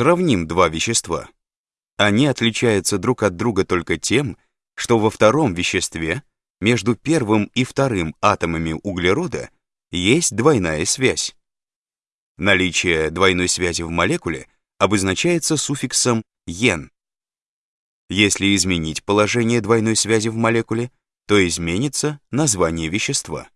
Сравним два вещества. Они отличаются друг от друга только тем, что во втором веществе между первым и вторым атомами углерода есть двойная связь. Наличие двойной связи в молекуле обозначается суффиксом «ен». Если изменить положение двойной связи в молекуле, то изменится название вещества.